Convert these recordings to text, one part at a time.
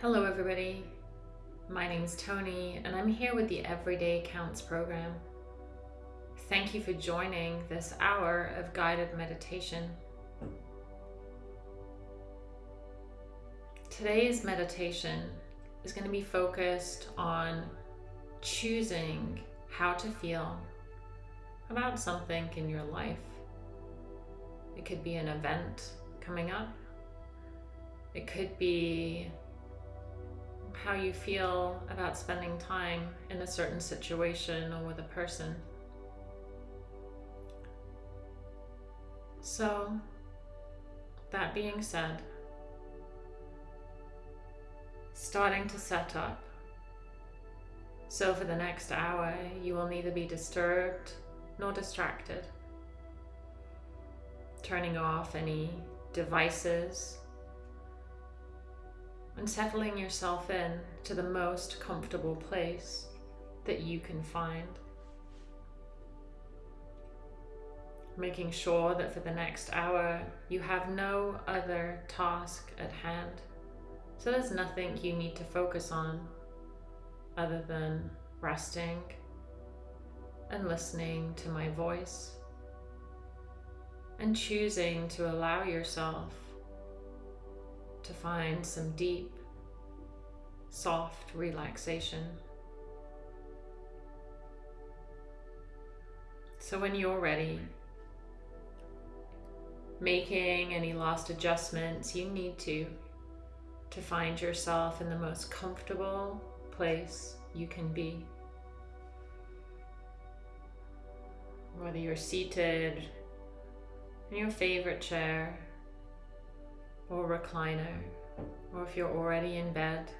Hello, everybody. My name's Tony, and I'm here with the Everyday Counts program. Thank you for joining this hour of guided meditation. Today's meditation is going to be focused on choosing how to feel about something in your life. It could be an event coming up. It could be how you feel about spending time in a certain situation or with a person. So, that being said, starting to set up. So, for the next hour, you will neither be disturbed nor distracted. Turning off any devices and settling yourself in to the most comfortable place that you can find. Making sure that for the next hour you have no other task at hand. So there's nothing you need to focus on other than resting and listening to my voice and choosing to allow yourself to find some deep, soft relaxation. So when you're ready, making any last adjustments you need to to find yourself in the most comfortable place you can be. Whether you're seated in your favorite chair or recliner, or if you're already in bed,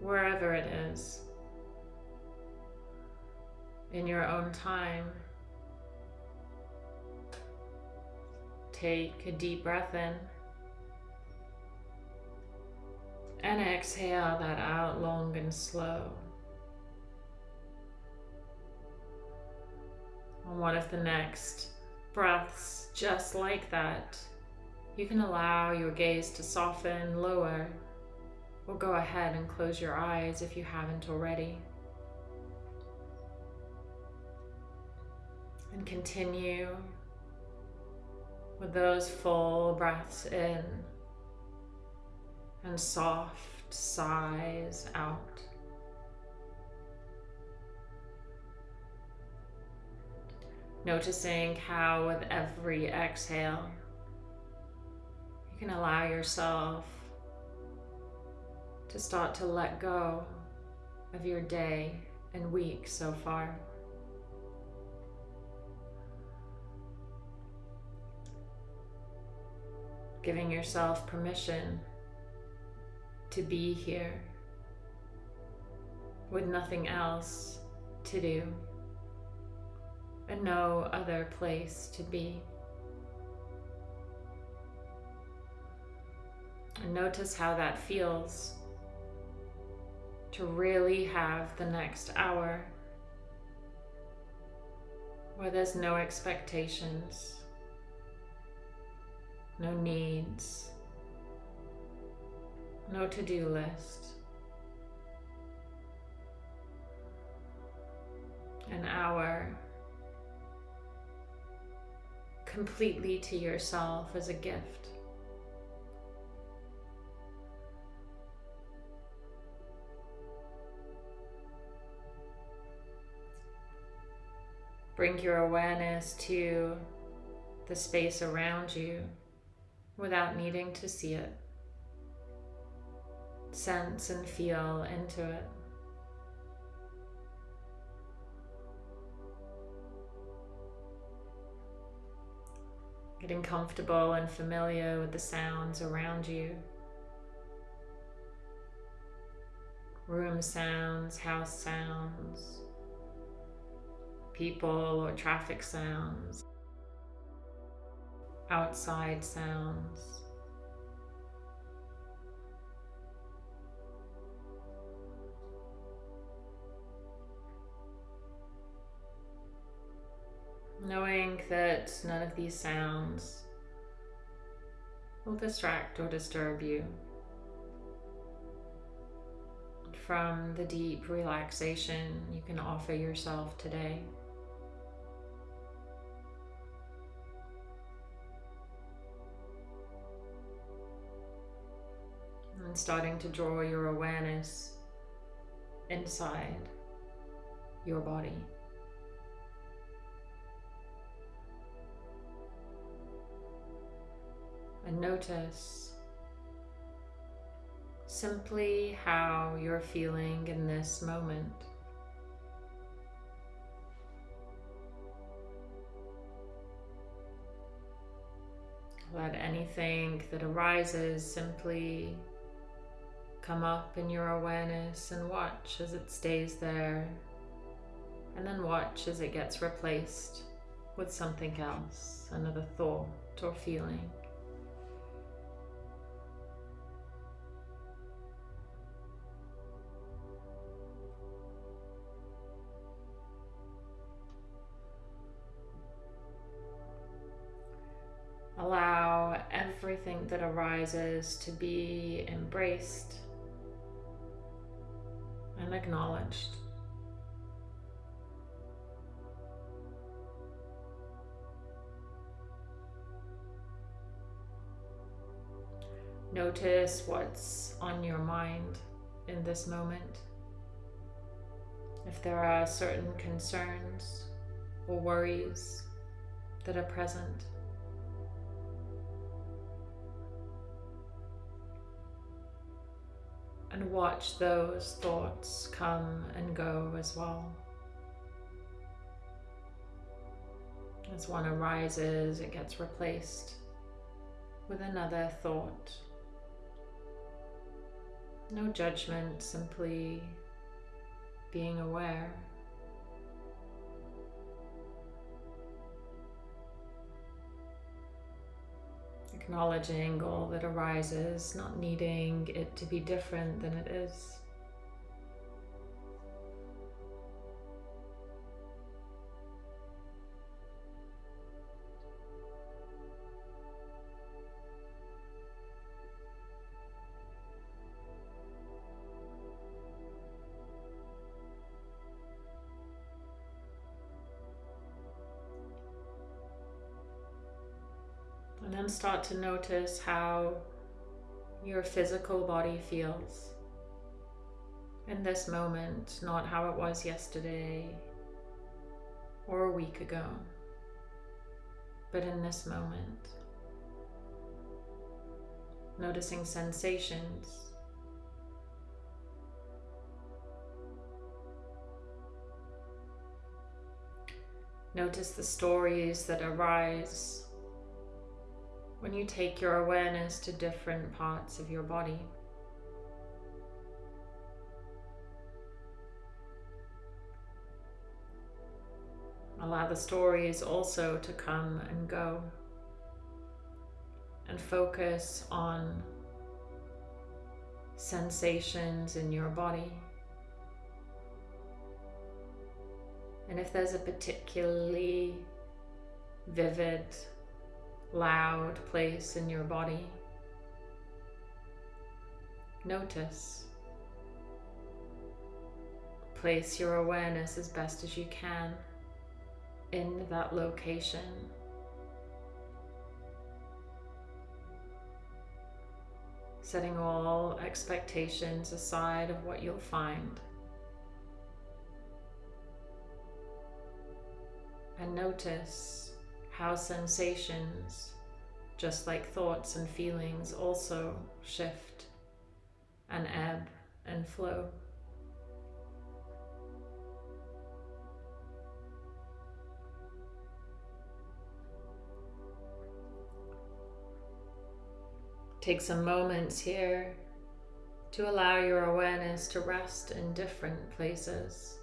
wherever it is, in your own time, take a deep breath in. And exhale that out long and slow. And one of the next breaths just like that, you can allow your gaze to soften, lower, or go ahead and close your eyes if you haven't already. And continue with those full breaths in and soft sighs out. Noticing how with every exhale, you can allow yourself to start to let go of your day and week so far. Giving yourself permission to be here with nothing else to do and no other place to be. And notice how that feels to really have the next hour where there's no expectations, no needs, no to-do list. An hour completely to yourself as a gift. Bring your awareness to the space around you without needing to see it. Sense and feel into it. Getting comfortable and familiar with the sounds around you. Room sounds, house sounds, people or traffic sounds, outside sounds. Knowing that none of these sounds will distract or disturb you from the deep relaxation you can offer yourself today. And starting to draw your awareness inside your body. And notice simply how you're feeling in this moment. Let anything that arises simply come up in your awareness and watch as it stays there. And then watch as it gets replaced with something else, another thought or feeling. Allow everything that arises to be embraced and acknowledged. Notice what's on your mind in this moment. If there are certain concerns or worries that are present. And watch those thoughts come and go as well. As one arises, it gets replaced with another thought. No judgment, simply being aware. Acknowledging all that arises, not needing it to be different than it is. Start to notice how your physical body feels in this moment, not how it was yesterday or a week ago, but in this moment. Noticing sensations. Notice the stories that arise when you take your awareness to different parts of your body. Allow the stories also to come and go and focus on sensations in your body. And if there's a particularly vivid loud place in your body. Notice. Place your awareness as best as you can in that location. Setting all expectations aside of what you'll find. And notice how sensations, just like thoughts and feelings, also shift and ebb and flow. Take some moments here to allow your awareness to rest in different places.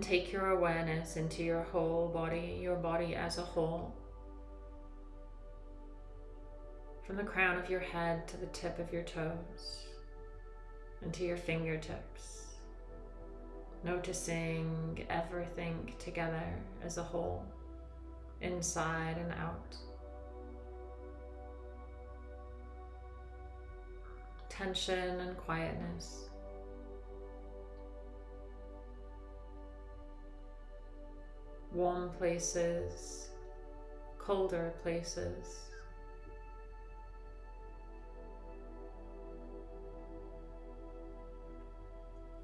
Take your awareness into your whole body, your body as a whole. From the crown of your head to the tip of your toes and to your fingertips. Noticing everything together as a whole, inside and out. Tension and quietness. Warm places, colder places.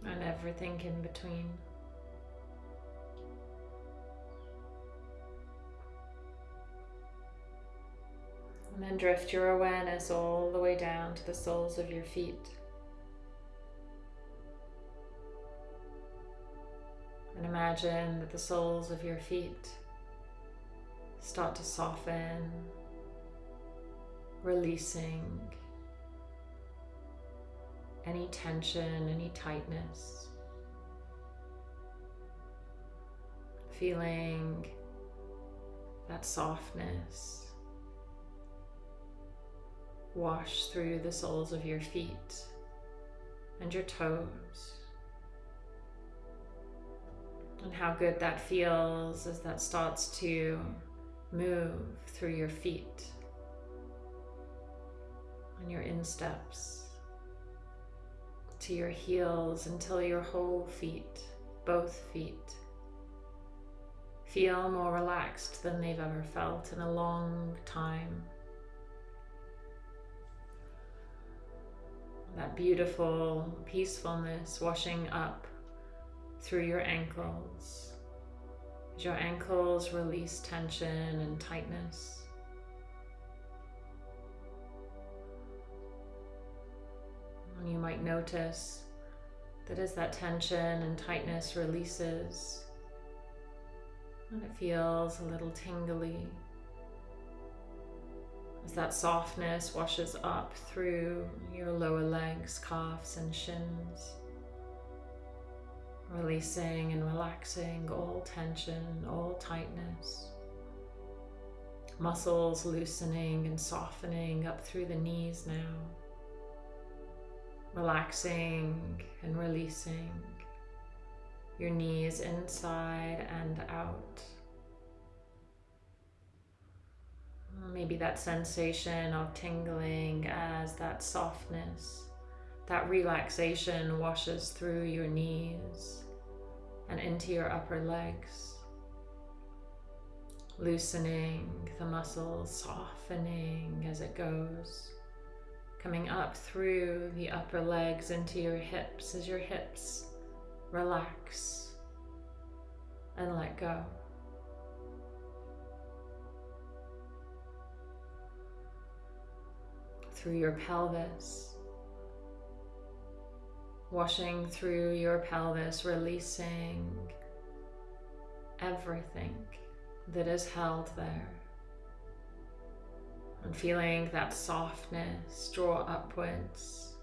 And everything in between. And then drift your awareness all the way down to the soles of your feet. Imagine that the soles of your feet start to soften, releasing any tension, any tightness. Feeling that softness wash through the soles of your feet and your toes and how good that feels as that starts to move through your feet and your insteps to your heels until your whole feet, both feet, feel more relaxed than they've ever felt in a long time. That beautiful peacefulness washing up through your ankles. As your ankles release tension and tightness. And you might notice that as that tension and tightness releases, and it feels a little tingly, as that softness washes up through your lower legs, calves, and shins releasing and relaxing all tension, all tightness. Muscles loosening and softening up through the knees now. Relaxing and releasing your knees inside and out. Maybe that sensation of tingling as that softness, that relaxation washes through your knees and into your upper legs. Loosening the muscles, softening as it goes. Coming up through the upper legs into your hips as your hips relax and let go. Through your pelvis washing through your pelvis, releasing everything that is held there. And feeling that softness draw upwards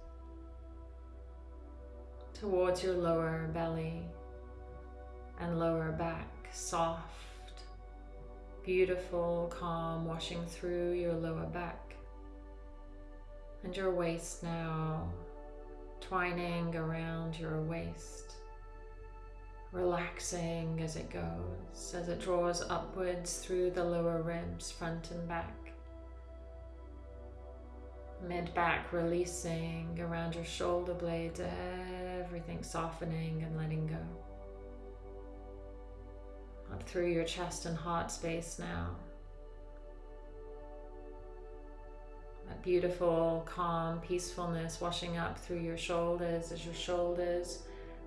towards your lower belly and lower back, soft, beautiful, calm, washing through your lower back and your waist now twining around your waist, relaxing as it goes, as it draws upwards through the lower ribs, front and back. Mid back releasing around your shoulder blades, everything softening and letting go. Up through your chest and heart space now. That beautiful, calm peacefulness washing up through your shoulders as your shoulders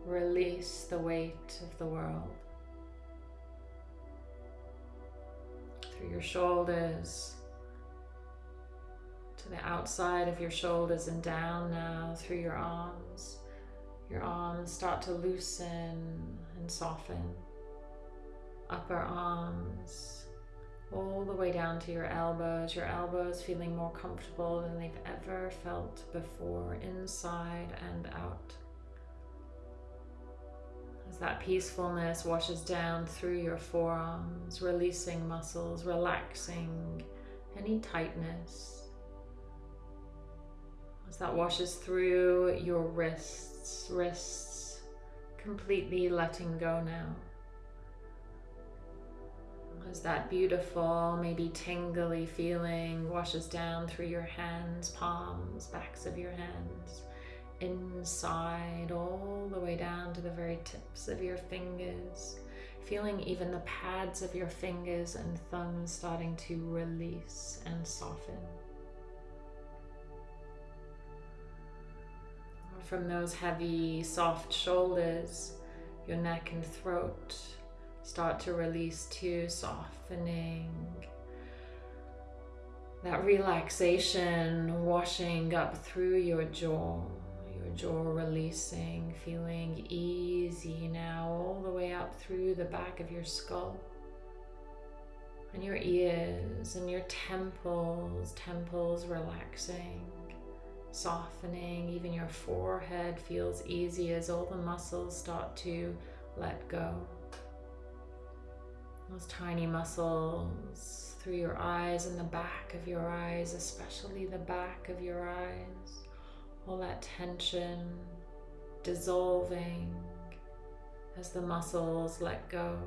release the weight of the world. Through your shoulders to the outside of your shoulders and down now through your arms. Your arms start to loosen and soften. Upper arms all the way down to your elbows, your elbows feeling more comfortable than they've ever felt before, inside and out. As that peacefulness washes down through your forearms, releasing muscles, relaxing any tightness. As that washes through your wrists, wrists completely letting go now. As that beautiful, maybe tingly feeling washes down through your hands, palms, backs of your hands, inside, all the way down to the very tips of your fingers. Feeling even the pads of your fingers and thumbs starting to release and soften. From those heavy, soft shoulders, your neck and throat start to release too, softening. That relaxation washing up through your jaw, your jaw releasing, feeling easy now all the way up through the back of your skull and your ears and your temples, temples relaxing, softening. Even your forehead feels easy as all the muscles start to let go. Those tiny muscles through your eyes and the back of your eyes, especially the back of your eyes. All that tension dissolving as the muscles let go.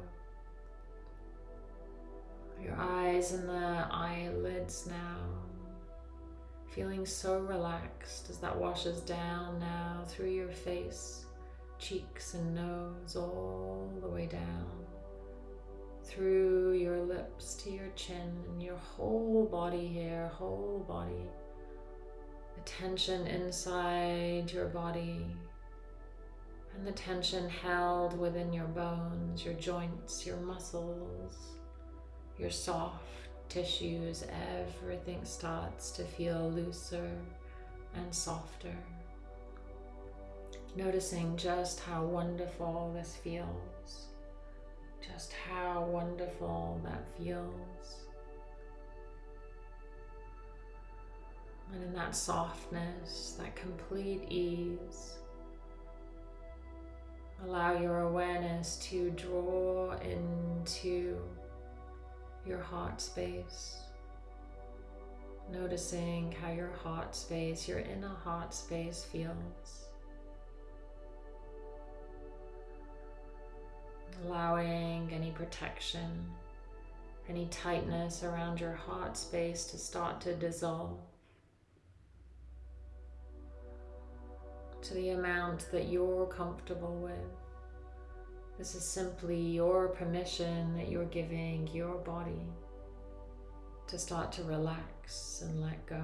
Your eyes and the eyelids now feeling so relaxed as that washes down now through your face, cheeks and nose, all the way down through your lips to your chin and your whole body here, whole body. The tension inside your body and the tension held within your bones, your joints, your muscles, your soft tissues, everything starts to feel looser and softer. Noticing just how wonderful this feels just how wonderful that feels. And in that softness, that complete ease, allow your awareness to draw into your heart space. Noticing how your heart space, your inner heart space feels. Allowing any protection, any tightness around your heart space to start to dissolve to the amount that you're comfortable with. This is simply your permission that you're giving your body to start to relax and let go.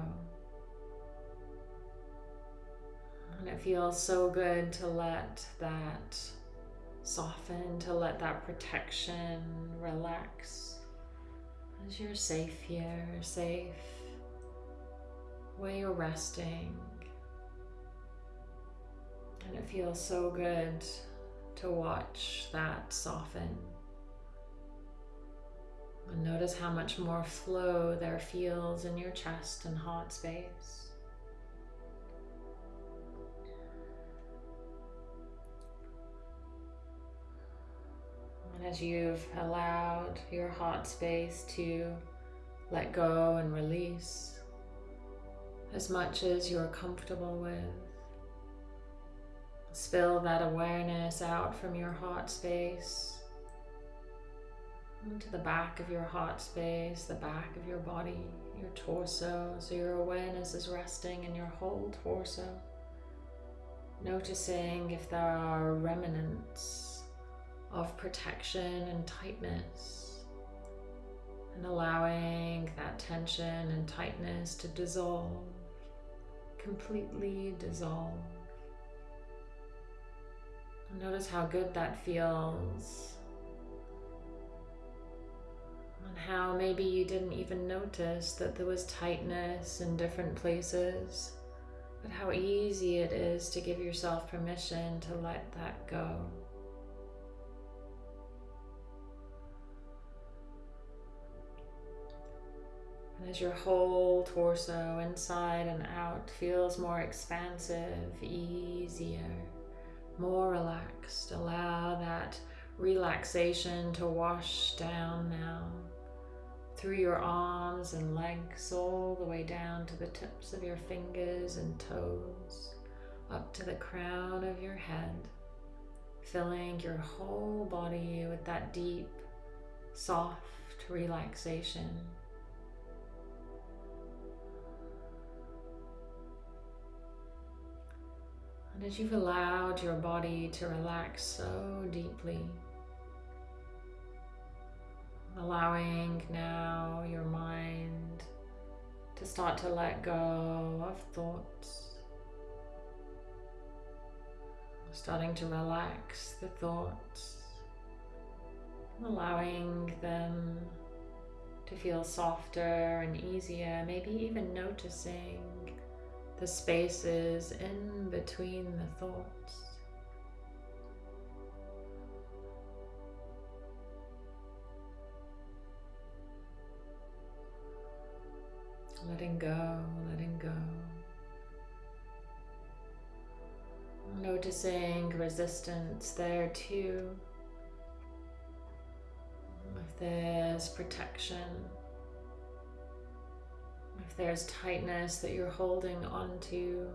And it feels so good to let that Soften to let that protection relax as you're safe here, safe where you're resting. And it feels so good to watch that soften. And notice how much more flow there feels in your chest and heart space. As you've allowed your heart space to let go and release as much as you're comfortable with. Spill that awareness out from your heart space into the back of your heart space, the back of your body, your torso. So your awareness is resting in your whole torso. Noticing if there are remnants of protection and tightness and allowing that tension and tightness to dissolve, completely dissolve. Notice how good that feels and how maybe you didn't even notice that there was tightness in different places, but how easy it is to give yourself permission to let that go. As your whole torso, inside and out, feels more expansive, easier, more relaxed. Allow that relaxation to wash down now through your arms and legs, all the way down to the tips of your fingers and toes, up to the crown of your head, filling your whole body with that deep, soft relaxation. And as you've allowed your body to relax so deeply, allowing now your mind to start to let go of thoughts, starting to relax the thoughts, allowing them to feel softer and easier, maybe even noticing the spaces in between the thoughts. Letting go, letting go. Noticing resistance there too. If there's protection if there's tightness that you're holding onto,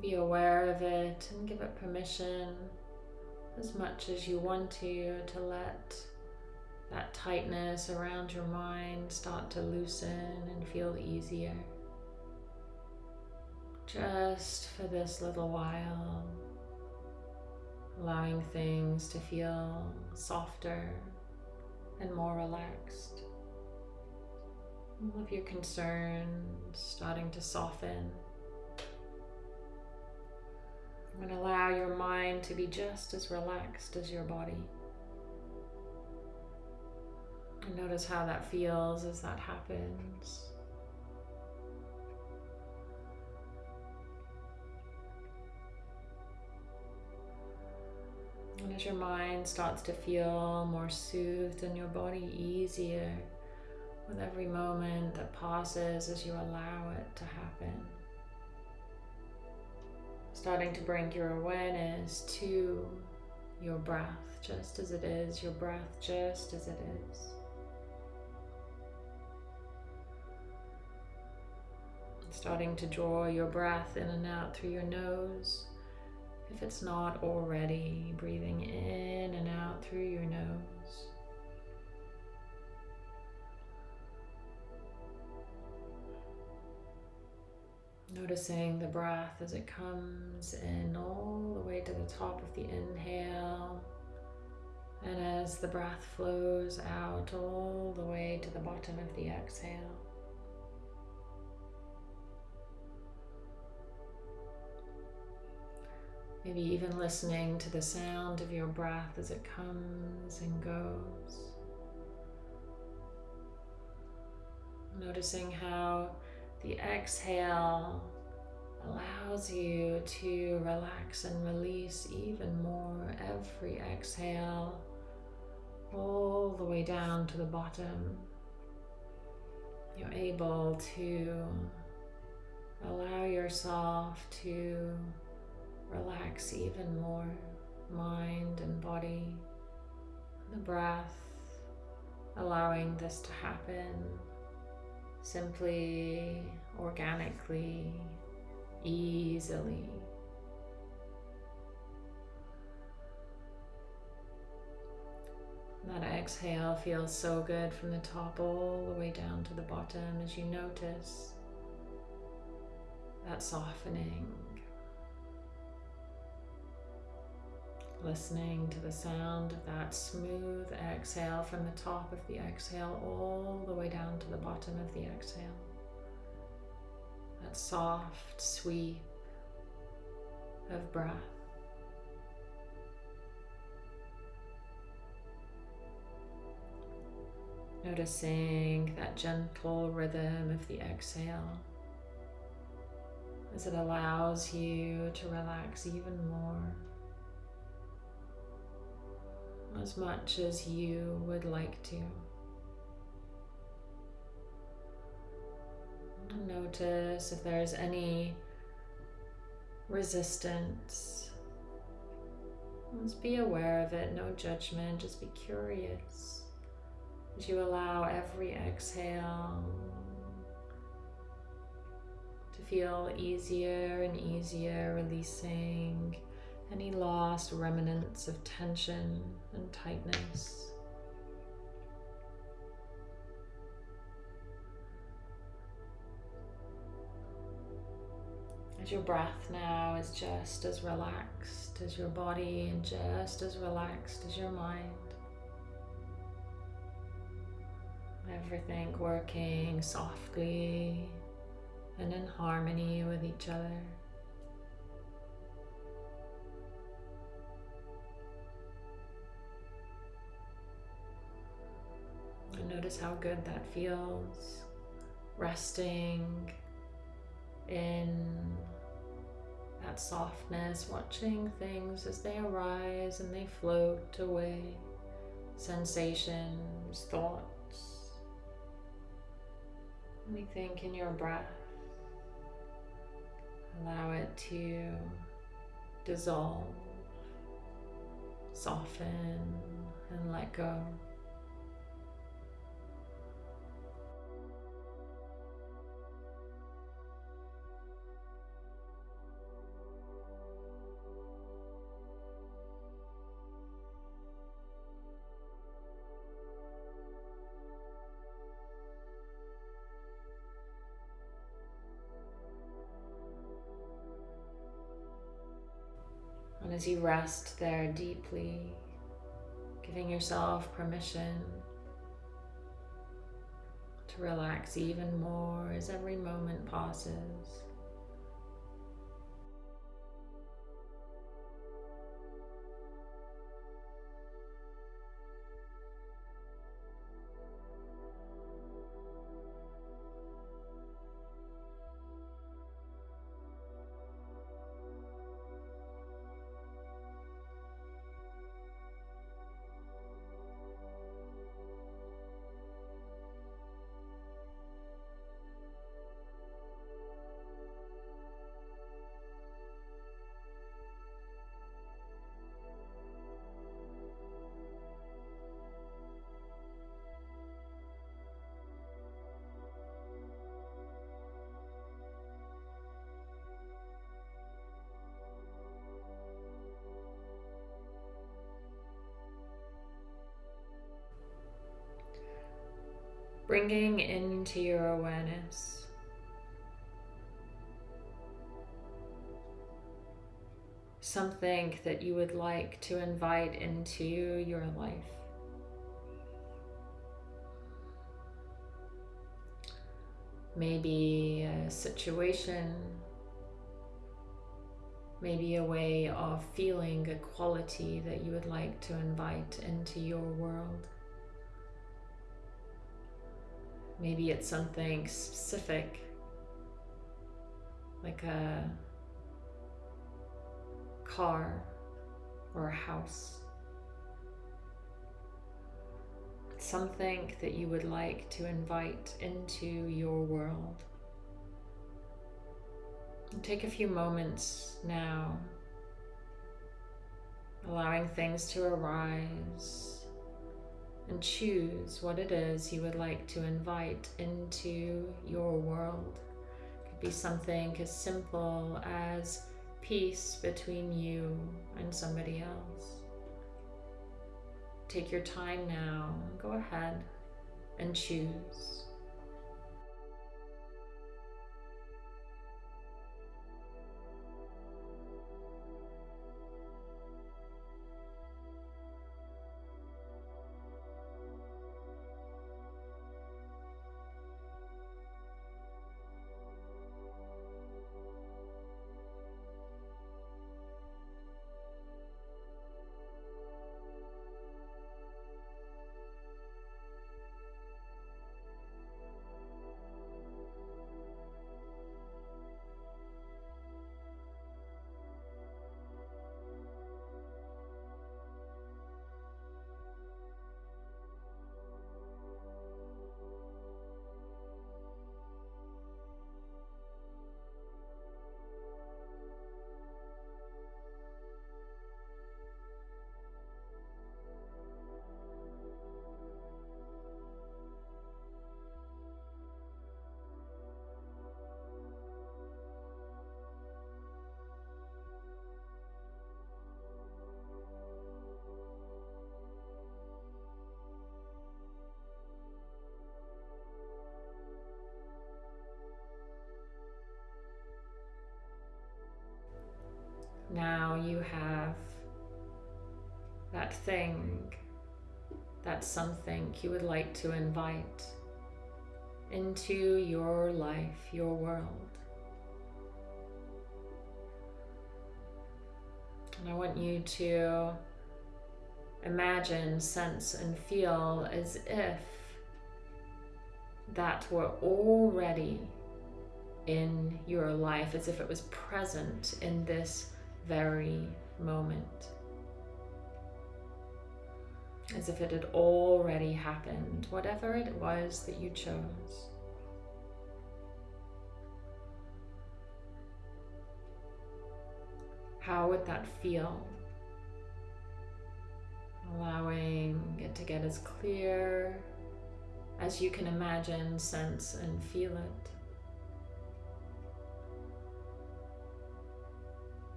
be aware of it and give it permission as much as you want to to let that tightness around your mind start to loosen and feel easier. Just for this little while, allowing things to feel softer and more relaxed. All of your concerns starting to soften. And allow your mind to be just as relaxed as your body. And notice how that feels as that happens. And as your mind starts to feel more soothed and your body easier, with every moment that passes as you allow it to happen. Starting to bring your awareness to your breath just as it is, your breath just as it is. Starting to draw your breath in and out through your nose. If it's not already, breathing in and out through your nose. Noticing the breath as it comes in all the way to the top of the inhale. And as the breath flows out all the way to the bottom of the exhale. Maybe even listening to the sound of your breath as it comes and goes. Noticing how the exhale allows you to relax and release even more every exhale all the way down to the bottom. You're able to allow yourself to relax even more mind and body, the breath, allowing this to happen simply, organically, easily. That exhale feels so good from the top all the way down to the bottom as you notice that softening Listening to the sound of that smooth exhale from the top of the exhale all the way down to the bottom of the exhale. That soft sweep of breath. Noticing that gentle rhythm of the exhale as it allows you to relax even more as much as you would like to. Notice if there's any resistance. Just be aware of it, no judgment, just be curious. As you allow every exhale to feel easier and easier, releasing any lost remnants of tension and tightness. As your breath now is just as relaxed as your body and just as relaxed as your mind. Everything working softly and in harmony with each other. And notice how good that feels. Resting in that softness, watching things as they arise and they float away. Sensations, thoughts, anything in your breath. Allow it to dissolve, soften, and let go. As you rest there deeply, giving yourself permission to relax even more as every moment passes. Bringing into your awareness something that you would like to invite into your life. Maybe a situation, maybe a way of feeling a quality that you would like to invite into your world. Maybe it's something specific, like a car or a house. Something that you would like to invite into your world. Take a few moments now, allowing things to arise and choose what it is you would like to invite into your world. It could be something as simple as peace between you and somebody else. Take your time now, go ahead and choose. You have that thing, that something you would like to invite into your life, your world. And I want you to imagine, sense, and feel as if that were already in your life, as if it was present in this very moment. As if it had already happened, whatever it was that you chose. How would that feel? Allowing it to get as clear as you can imagine, sense, and feel it.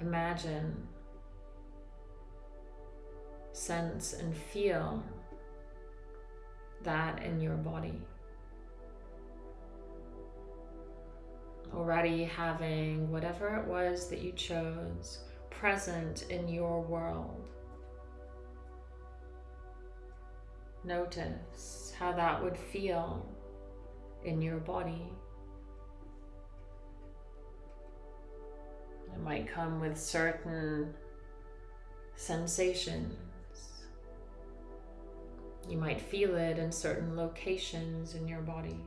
Imagine, sense, and feel that in your body. already having whatever it was that you chose present in your world. Notice how that would feel in your body. It might come with certain sensations. You might feel it in certain locations in your body.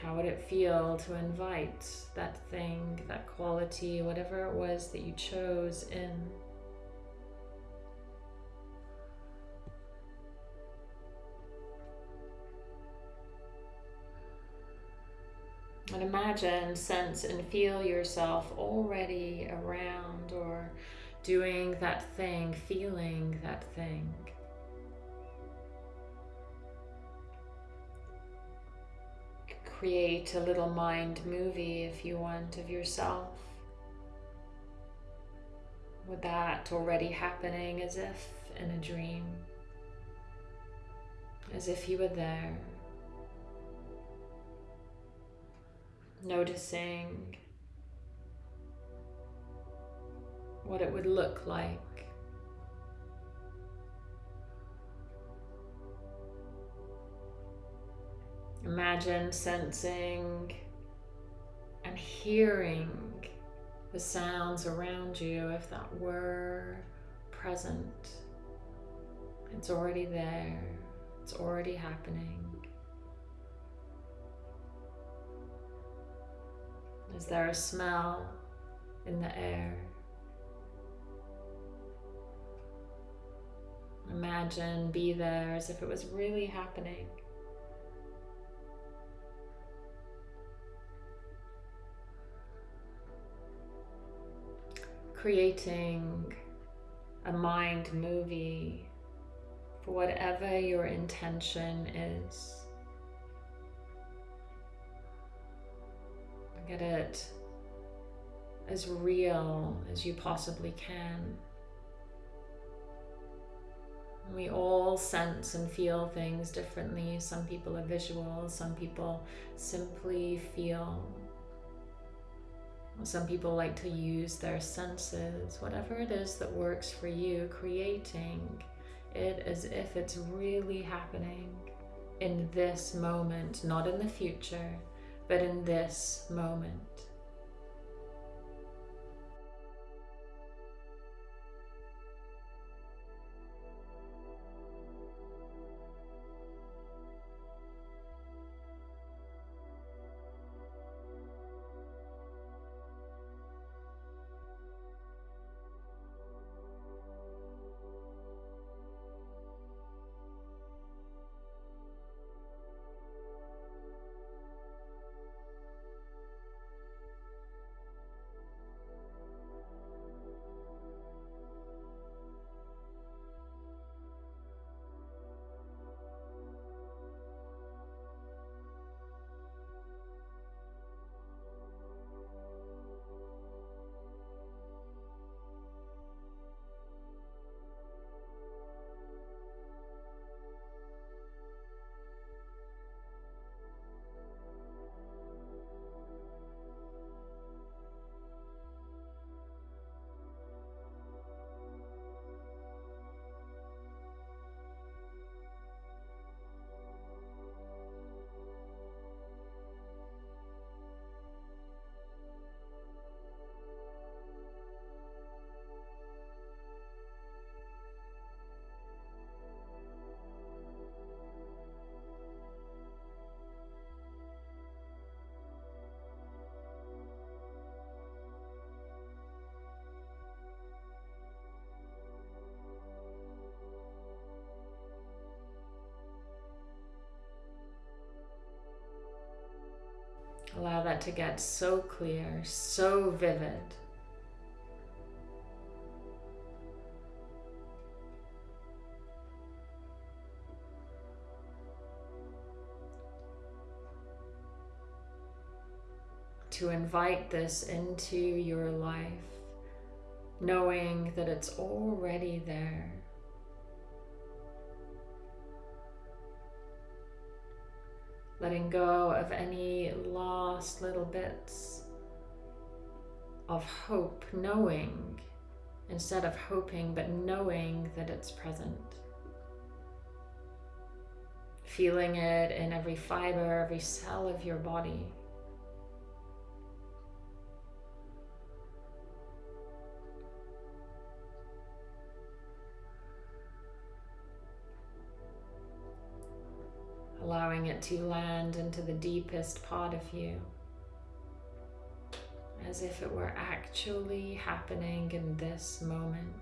How would it feel to invite that thing, that quality, whatever it was that you chose in? And imagine, sense, and feel yourself already around or doing that thing, feeling that thing. create a little mind movie if you want of yourself. With that already happening as if in a dream, as if you were there. Noticing what it would look like Imagine sensing and hearing the sounds around you if that were present. It's already there, it's already happening. Is there a smell in the air? Imagine, be there as if it was really happening. creating a mind movie for whatever your intention is. Get it as real as you possibly can. We all sense and feel things differently. Some people are visual, some people simply feel some people like to use their senses, whatever it is that works for you, creating it as if it's really happening in this moment, not in the future, but in this moment. To get so clear, so vivid. To invite this into your life, knowing that it's already there. Letting go of any lost little bits of hope, knowing instead of hoping, but knowing that it's present. Feeling it in every fiber, every cell of your body. Allowing it to land into the deepest part of you as if it were actually happening in this moment.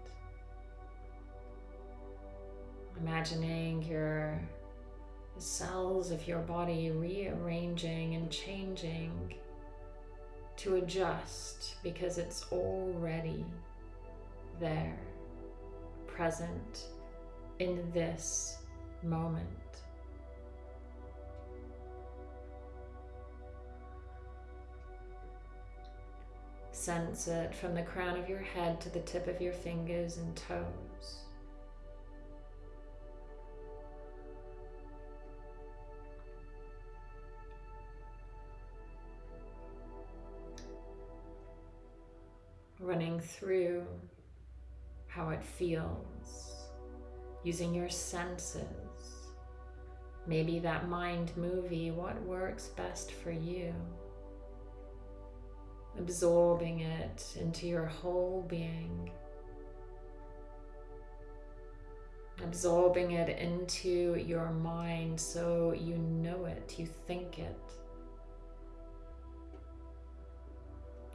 Imagining your cells of your body rearranging and changing to adjust because it's already there, present in this moment. Sense it from the crown of your head to the tip of your fingers and toes. Running through how it feels, using your senses. Maybe that mind movie, what works best for you absorbing it into your whole being, absorbing it into your mind so you know it, you think it.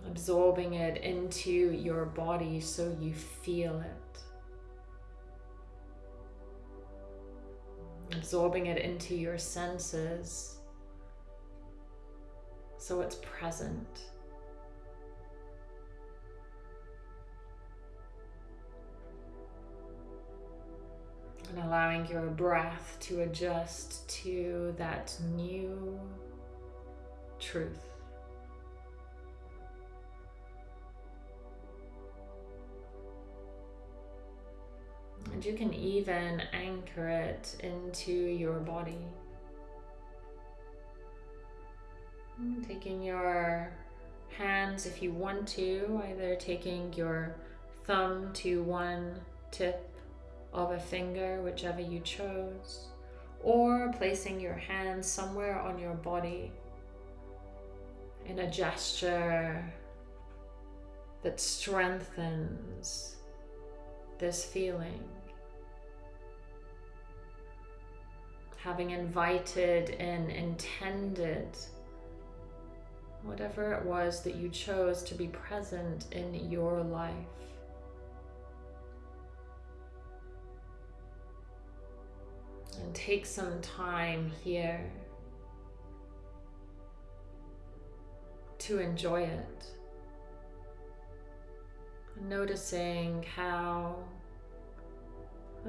Absorbing it into your body so you feel it. Absorbing it into your senses so it's present. And allowing your breath to adjust to that new truth. And you can even anchor it into your body. Taking your hands, if you want to, either taking your thumb to one tip of a finger, whichever you chose, or placing your hand somewhere on your body in a gesture that strengthens this feeling. Having invited and intended whatever it was that you chose to be present in your life. Take some time here to enjoy it. Noticing how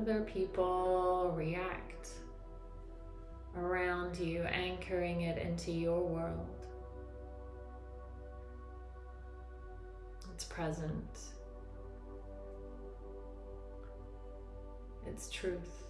other people react around you, anchoring it into your world. It's present. It's truth.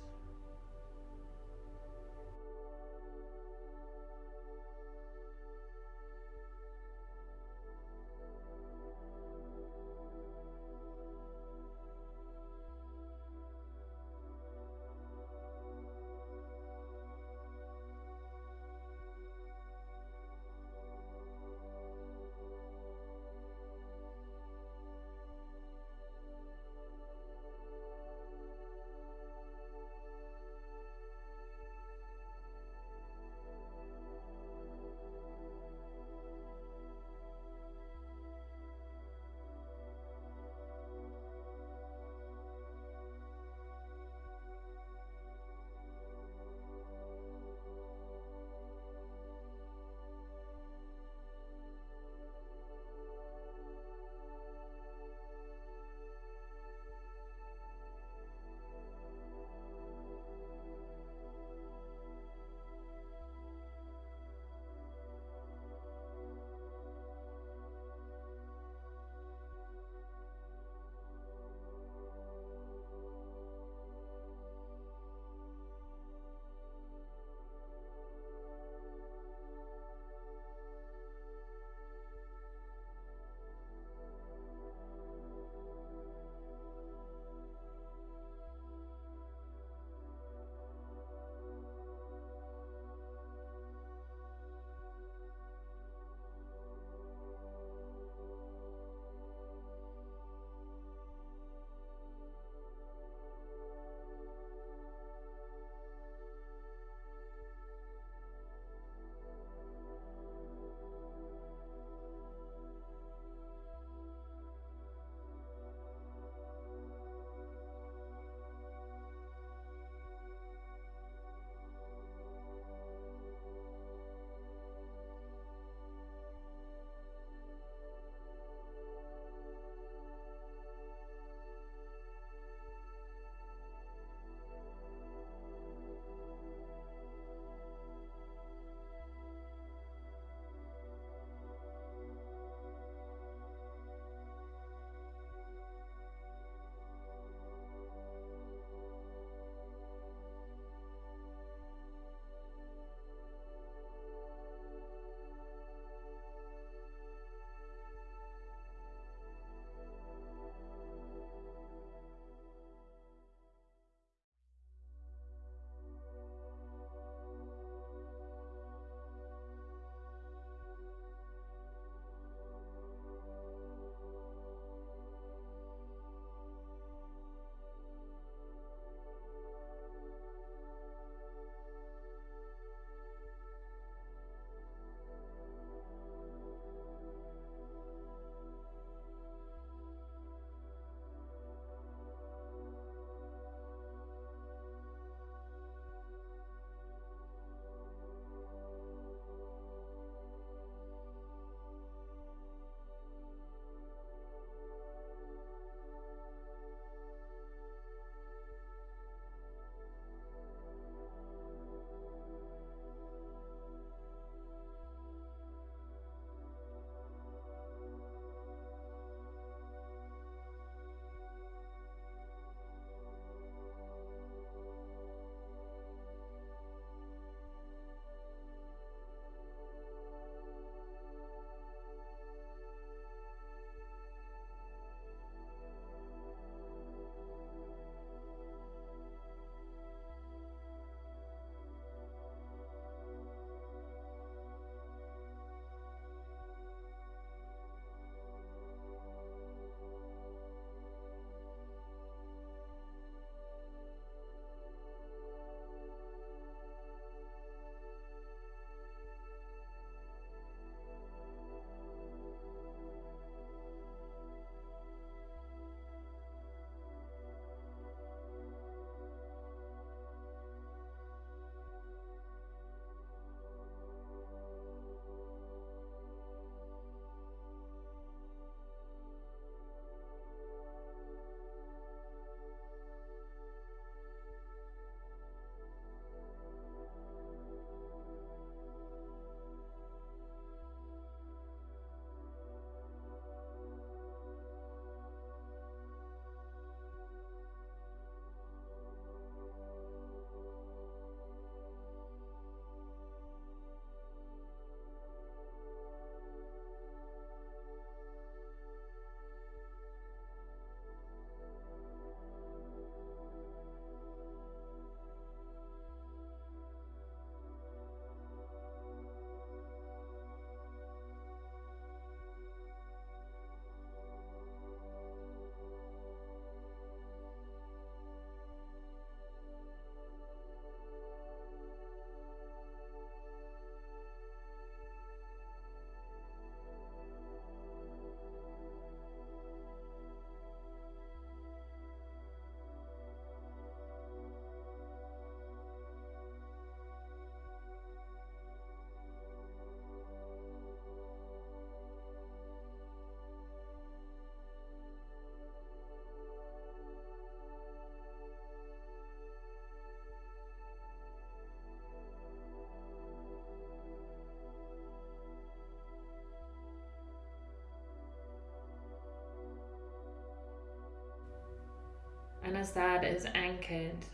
As that is anchored,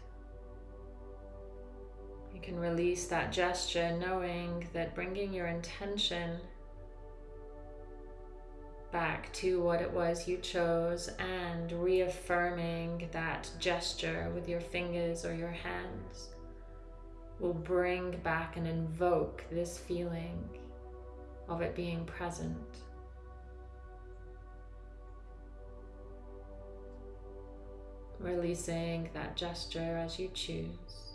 you can release that gesture knowing that bringing your intention back to what it was you chose and reaffirming that gesture with your fingers or your hands will bring back and invoke this feeling of it being present. Releasing that gesture as you choose.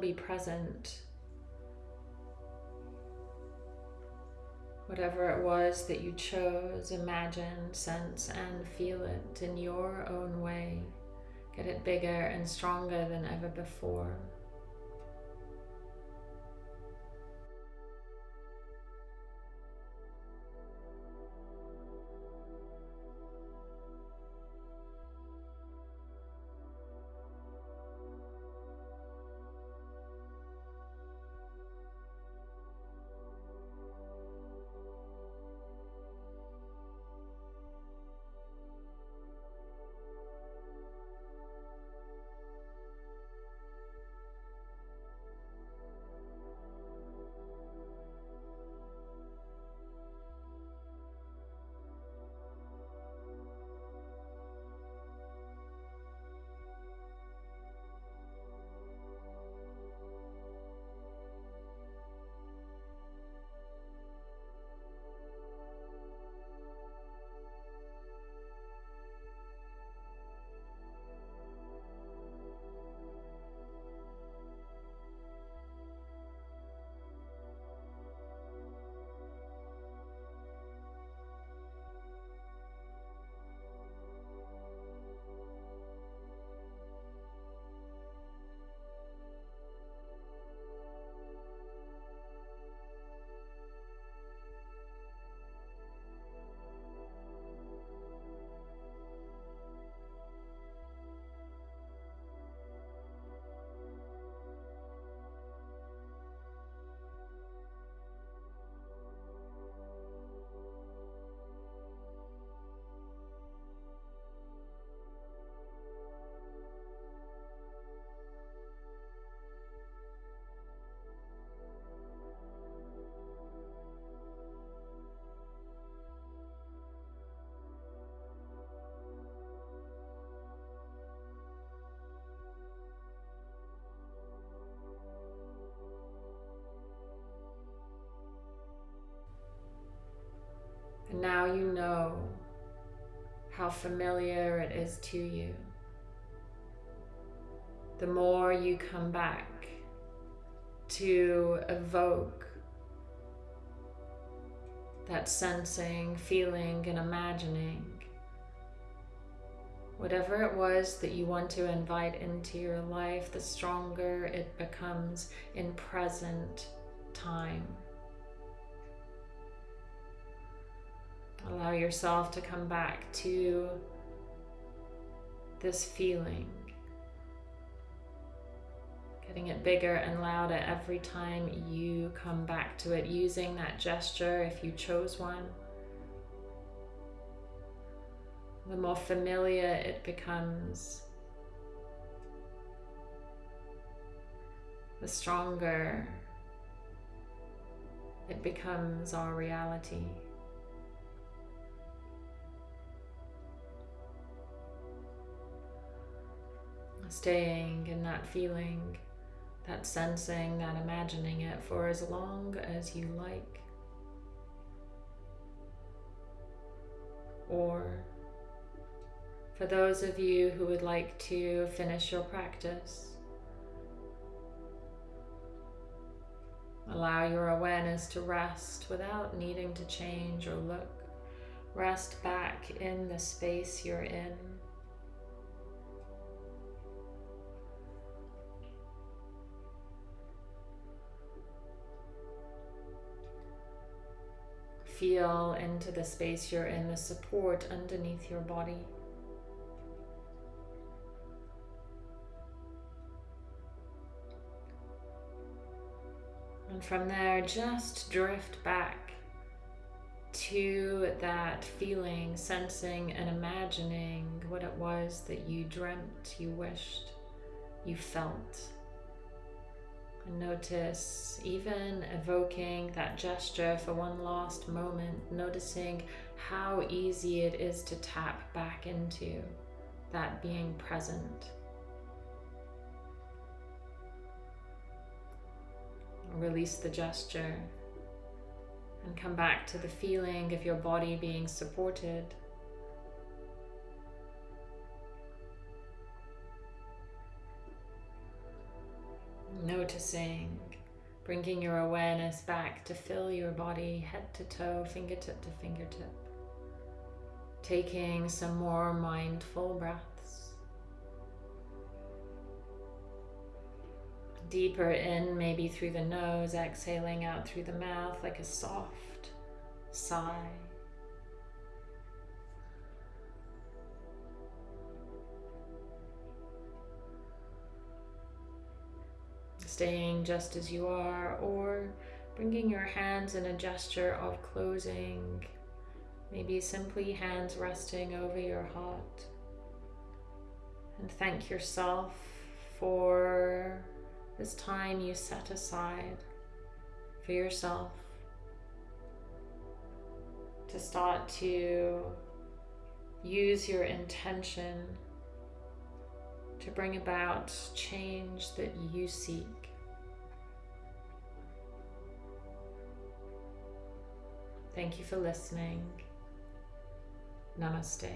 Be present. Whatever it was that you chose, imagine, sense, and feel it in your own way. Get it bigger and stronger than ever before. And now you know how familiar it is to you. The more you come back to evoke that sensing, feeling, and imagining. Whatever it was that you want to invite into your life, the stronger it becomes in present time. Allow yourself to come back to this feeling. Getting it bigger and louder every time you come back to it, using that gesture if you chose one. The more familiar it becomes, the stronger it becomes our reality. Staying in that feeling, that sensing, that imagining it for as long as you like. Or for those of you who would like to finish your practice, allow your awareness to rest without needing to change or look. Rest back in the space you're in. Feel into the space you're in, the support underneath your body. And from there, just drift back to that feeling, sensing and imagining what it was that you dreamt, you wished, you felt. Notice even evoking that gesture for one last moment, noticing how easy it is to tap back into that being present. Release the gesture and come back to the feeling of your body being supported. Noticing, bringing your awareness back to fill your body head to toe, fingertip to fingertip. Taking some more mindful breaths. Deeper in, maybe through the nose, exhaling out through the mouth like a soft sigh. Staying just as you are, or bringing your hands in a gesture of closing, maybe simply hands resting over your heart. And thank yourself for this time you set aside for yourself to start to use your intention to bring about change that you seek. Thank you for listening. Namaste.